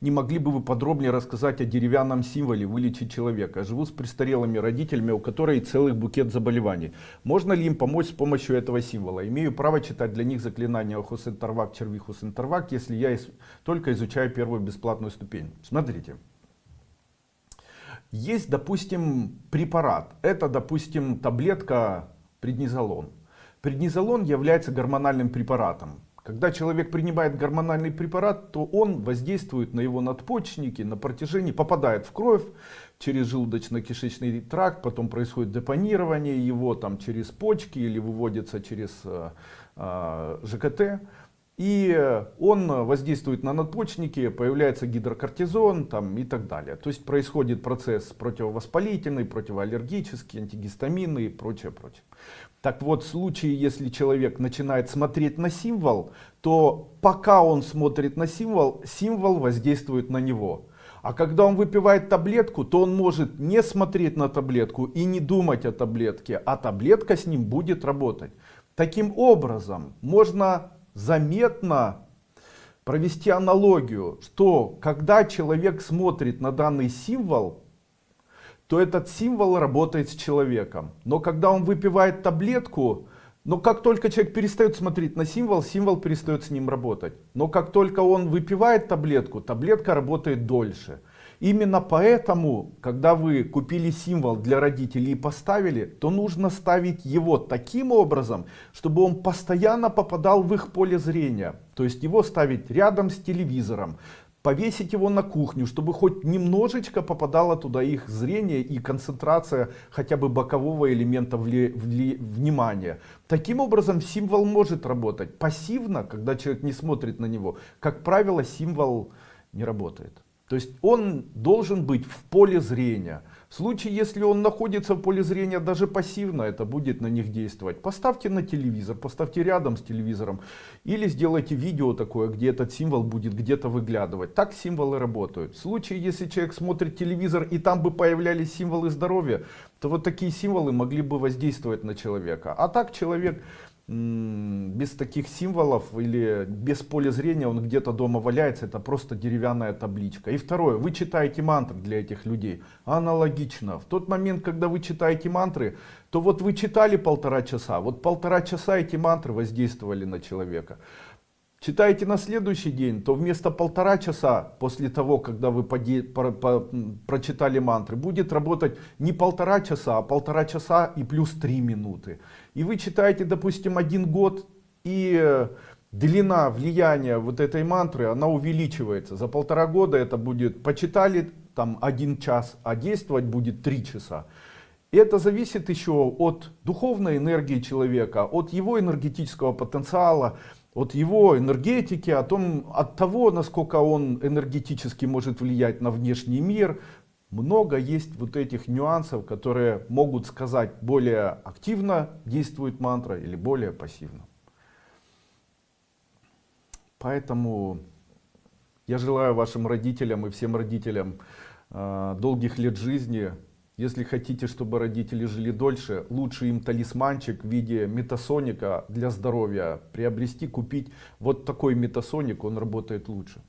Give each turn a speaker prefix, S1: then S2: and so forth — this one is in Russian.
S1: Не могли бы вы подробнее рассказать о деревянном символе вылечить человека? Живу с престарелыми родителями, у которых целый букет заболеваний. Можно ли им помочь с помощью этого символа? Имею право читать для них заклинания Хусентервак, Черви Хусентервак, если я из... только изучаю первую бесплатную ступень. Смотрите. Есть, допустим, препарат. Это, допустим, таблетка преднизолон. Преднизолон является гормональным препаратом. Когда человек принимает гормональный препарат, то он воздействует на его надпочечники на протяжении, попадает в кровь через желудочно-кишечный тракт, потом происходит депонирование его там через почки или выводится через э, э, ЖКТ. И он воздействует на надпочечники, появляется гидрокортизон там, и так далее. То есть происходит процесс противовоспалительный, противоаллергический, антигистаминный и прочее, прочее. Так вот, в случае, если человек начинает смотреть на символ, то пока он смотрит на символ, символ воздействует на него. А когда он выпивает таблетку, то он может не смотреть на таблетку и не думать о таблетке, а таблетка с ним будет работать. Таким образом, можно заметно провести аналогию, что когда человек смотрит на данный символ, то этот символ работает с человеком. Но когда он выпивает таблетку, но как только человек перестает смотреть на символ, символ перестает с ним работать. Но как только он выпивает таблетку, таблетка работает дольше. Именно поэтому, когда вы купили символ для родителей и поставили, то нужно ставить его таким образом, чтобы он постоянно попадал в их поле зрения. То есть его ставить рядом с телевизором, повесить его на кухню, чтобы хоть немножечко попадало туда их зрение и концентрация хотя бы бокового элемента вли, вли, внимания. Таким образом символ может работать. Пассивно, когда человек не смотрит на него, как правило символ не работает. То есть он должен быть в поле зрения. В случае, если он находится в поле зрения даже пассивно, это будет на них действовать. Поставьте на телевизор, поставьте рядом с телевизором. Или сделайте видео такое, где этот символ будет где-то выглядывать. Так символы работают. В случае, если человек смотрит телевизор и там бы появлялись символы здоровья, то вот такие символы могли бы воздействовать на человека. А так человек без таких символов или без поля зрения он где-то дома валяется, это просто деревянная табличка. И второе, вы читаете мантры для этих людей. Аналогично. В тот момент, когда вы читаете мантры, то вот вы читали полтора часа, вот полтора часа эти мантры воздействовали на человека. Читаете на следующий день, то вместо полтора часа после того, когда вы поде, про, по, прочитали мантры, будет работать не полтора часа, а полтора часа и плюс три минуты и вы читаете, допустим, один год, и э, длина влияния вот этой мантры, она увеличивается. За полтора года это будет, почитали там один час, а действовать будет три часа. И это зависит еще от духовной энергии человека, от его энергетического потенциала, от его энергетики, о том, от того, насколько он энергетически может влиять на внешний мир, много есть вот этих нюансов, которые могут сказать, более активно действует мантра или более пассивно. Поэтому я желаю вашим родителям и всем родителям э, долгих лет жизни. Если хотите, чтобы родители жили дольше, лучше им талисманчик в виде метасоника для здоровья приобрести, купить. Вот такой метасоник, он работает лучше.